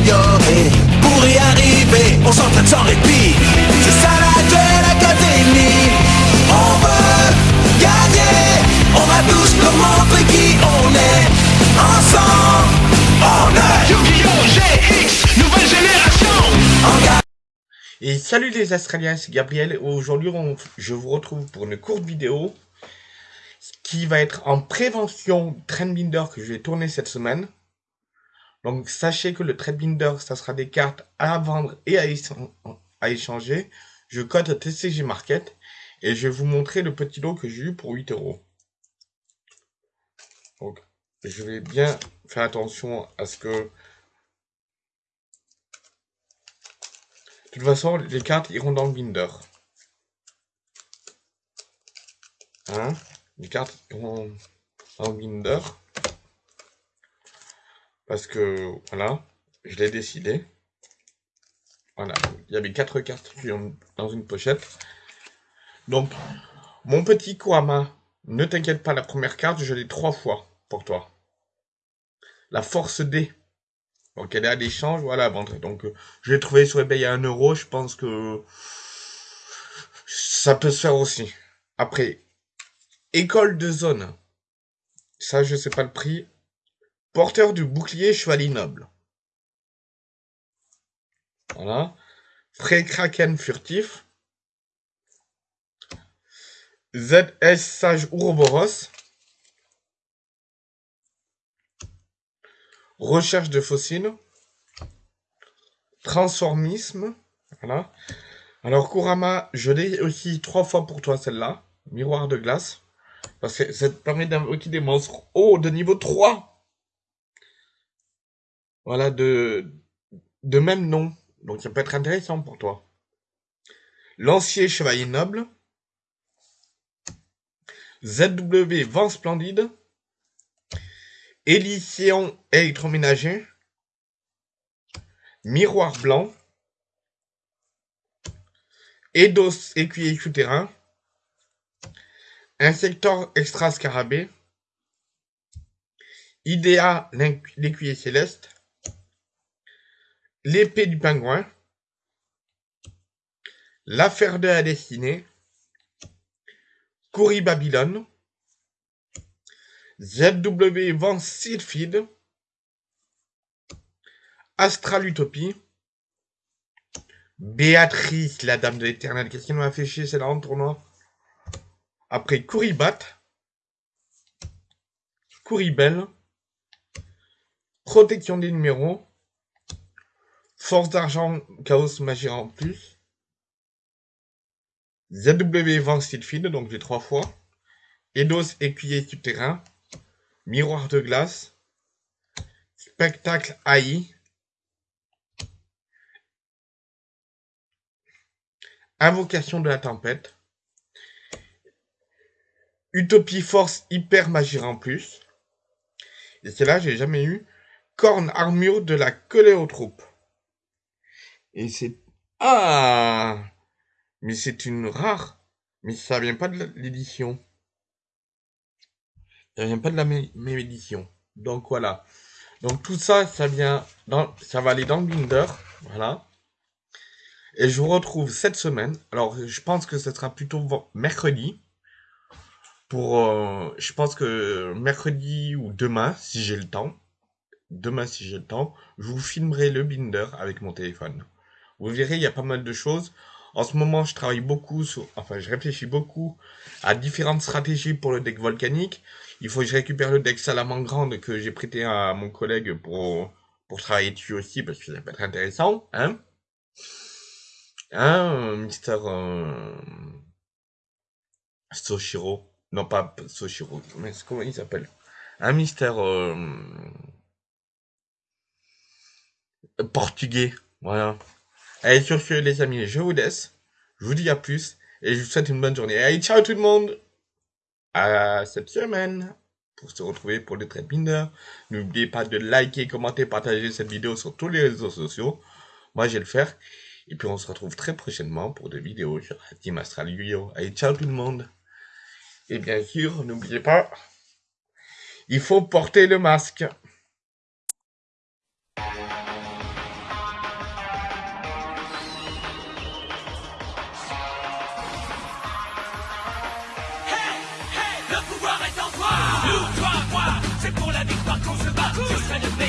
s'améliorer. Pour y arriver, on s'entraîne sans répit. C'est ça la Duel Academy. On veut gagner. On va tous leur montrer qui on est. Ensemble, on est Yu-Gi-Oh! GX, nouvelle génération. Et salut les Australiens, c'est Gabriel. Aujourd'hui, je vous retrouve pour une courte vidéo qui va être en prévention Trendbinder que je vais tourner cette semaine. Donc, sachez que le Trendbinder, ça sera des cartes à vendre et à, échan- à échanger. Je code TCG Market et je vais vous montrer le petit lot que j'ai eu pour 8 euros. Donc, je vais bien faire attention à ce que De toute façon, les cartes iront dans le binder. Hein? Les cartes iront dans le binder. Parce que, voilà, je l'ai décidé. Voilà, il y avait quatre cartes dans une pochette. Donc, mon petit Kurama, ne t'inquiète pas, la première carte, je l'ai trois fois pour toi. La force D. Donc elle est à l'échange, voilà, à vendre. Donc je l'ai trouvé sur eBay à 1 euro, je pense que ça peut se faire aussi. Après, école de zone. Ça, je sais pas le prix. Porteur du bouclier chevalier noble. Voilà. Pré Kraken furtif. ZS Sage Ouroboros. Recherche de fossiles. Transformisme. Voilà. Alors, Kurama, je l'ai aussi trois fois pour toi, celle-là. Miroir de glace. Parce que ça te permet d'invoquer des monstres hauts de niveau 3. Voilà, de, de même nom. Donc, ça peut être intéressant pour toi. Lancier Chevalier Noble. ZW Vent Splendide. Élyséon électroménager. Miroir blanc. Eidos écuyer souterrain. Insector extra scarabée. Idea l'écuyer céleste. L'épée du pingouin. L'affaire de la destinée. Courri Babylone. ZW Van Sylphide. Astral Utopie. Béatrice, la dame de l'éternel. Qu'est-ce qui m'a fait chier, c'est là en tournoi? Après, Couribat. Couribelle. Protection des numéros. Force d'argent, chaos, magie en plus. ZW Van Sylphide, donc j'ai trois fois. Eidos écuyer souterrain. Miroir de glace. Spectacle AI. Invocation de la tempête. Utopie Force Hyper Magie en plus. Et celle-là, j'ai jamais eu. Corne Armure de la Coléotrope. Et c'est... Ah Mais c'est une rare. Mais ça vient pas de l'édition. Ça vient pas de la même édition. Donc voilà. Donc tout ça, ça vient dans, ça va aller dans le binder. Voilà. Et je vous retrouve cette semaine. Alors je pense que ce sera plutôt mercredi. Pour, euh, je pense que mercredi ou demain, si j'ai le temps. Demain, si j'ai le temps, je vous filmerai le binder avec mon téléphone. Vous verrez, il y a pas mal de choses. En ce moment, je travaille beaucoup sur, enfin, je réfléchis beaucoup à différentes stratégies pour le deck volcanique. Il faut que je récupère le deck Salamandre que j'ai prêté à mon collègue pour, pour travailler dessus aussi parce que ça peut être intéressant, hein. Hein, Mister, euh, Soshiro. Non, pas Soshiro, mais comment il s'appelle? Un Mister, euh, portugais. Voilà. Allez, sur ce, les amis, je vous laisse. Je vous dis à plus. Et je vous souhaite une bonne journée. Allez, ciao tout le monde! À cette semaine! Pour se retrouver pour le trade binder. N'oubliez pas de liker, commenter, partager cette vidéo sur tous les réseaux sociaux. Moi, je vais le faire. Et puis, on se retrouve très prochainement pour des vidéos sur la Team Astral Yu-Gi-Oh! Allez, ciao tout le monde! Et bien sûr, n'oubliez pas, il faut porter le masque. La victoire qu'on se bat, je serai le meilleur